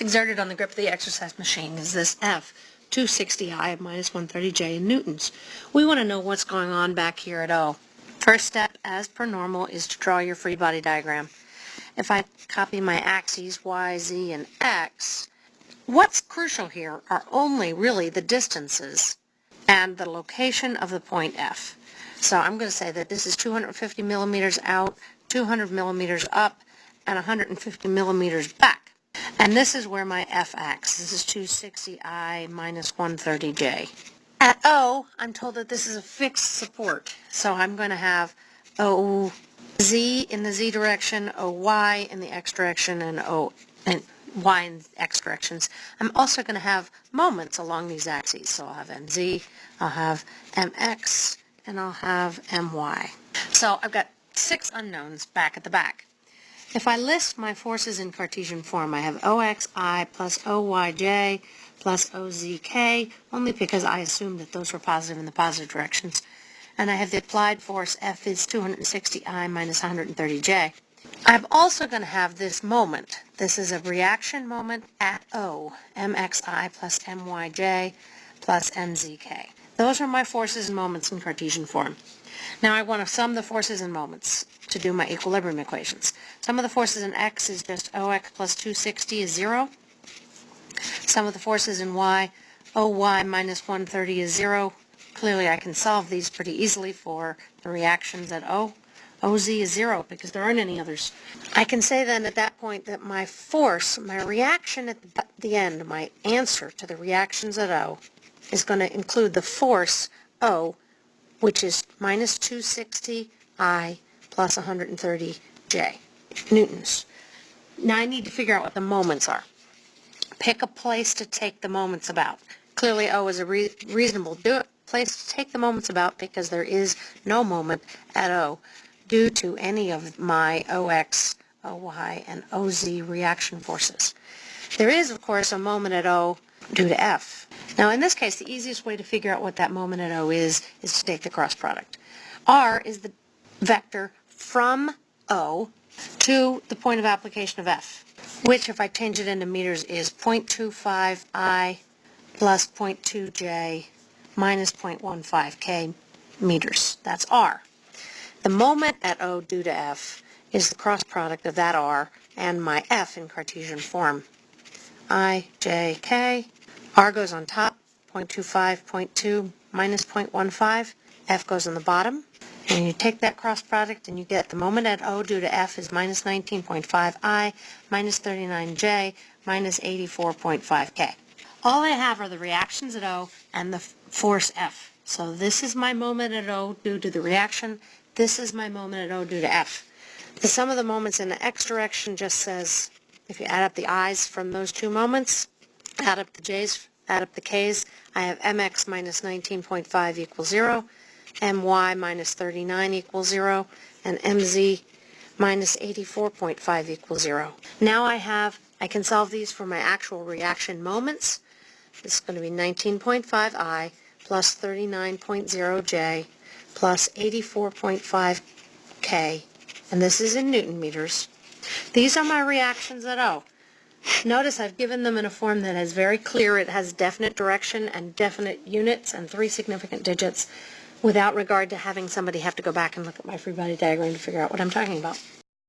exerted on the grip of the exercise machine is this F, 260I minus 130J in newtons. We want to know what's going on back here at O. First step, as per normal, is to draw your free body diagram. If I copy my axes, Y, Z, and X, what's crucial here are only really the distances and the location of the point F. So I'm going to say that this is 250 millimeters out, 200 millimeters up, and 150 millimeters back. And this is where my f acts. This is 260i minus 130j. At O, I'm told that this is a fixed support. So I'm going to have OZ in the Z direction, OY in the X direction, and O and Y in X directions. I'm also going to have moments along these axes. So I'll have MZ, I'll have MX, and I'll have MY. So I've got six unknowns back at the back. If I list my forces in Cartesian form, I have OXI plus OYJ plus OZK, only because I assumed that those were positive in the positive directions. And I have the applied force F is 260I minus 130J. I'm also going to have this moment. This is a reaction moment at O, MXI plus MYJ plus MZK. Those are my forces and moments in Cartesian form. Now I want to sum the forces and moments to do my equilibrium equations. Sum of the forces in x is just OX plus 260 is 0. Sum of the forces in y, OY minus 130 is 0. Clearly I can solve these pretty easily for the reactions at O. OZ is 0 because there aren't any others. I can say then at that point that my force, my reaction at the end, my answer to the reactions at O, is going to include the force O, which is minus 260 I plus 130 J newtons. Now I need to figure out what the moments are. Pick a place to take the moments about. Clearly O is a re reasonable place to take the moments about because there is no moment at O due to any of my OX, OY, and OZ reaction forces. There is, of course, a moment at O due to F. Now, in this case, the easiest way to figure out what that moment at O is, is to take the cross product. R is the vector from O to the point of application of F, which if I change it into meters is 0.25 I plus 0.2 J minus 0.15 K meters. That's R. The moment at O due to F is the cross product of that R and my F in Cartesian form. I, J, K. R goes on top, 0.25, 0.2, minus 0.15. F goes on the bottom. And you take that cross product and you get the moment at O due to F is minus 19.5 I, minus 39J, minus 84.5 K. All I have are the reactions at O and the force F. So this is my moment at O due to the reaction. This is my moment at O due to F. The sum of the moments in the X direction just says, if you add up the I's from those two moments, add up the J's, add up the K's, I have MX minus 19.5 equals 0 my minus 39 equals 0, and mz minus 84.5 equals 0. Now I have, I can solve these for my actual reaction moments. This is going to be 19.5 I plus 39.0 J plus 84.5 K, and this is in Newton meters. These are my reactions at O. Notice I've given them in a form that is very clear. It has definite direction and definite units and three significant digits without regard to having somebody have to go back and look at my free body diagram to figure out what I'm talking about.